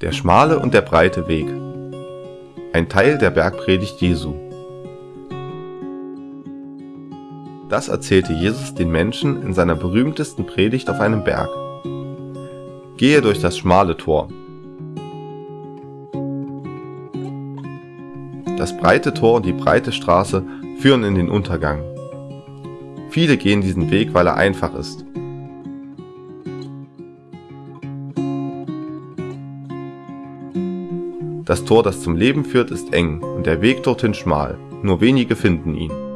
Der schmale und der breite Weg. Ein Teil der Bergpredigt Jesu. Das erzählte Jesus den Menschen in seiner berühmtesten Predigt auf einem Berg. Gehe durch das schmale Tor. Das breite Tor und die breite Straße führen in den Untergang. Viele gehen diesen Weg, weil er einfach ist. Das Tor, das zum Leben führt, ist eng und der Weg dorthin schmal, nur wenige finden ihn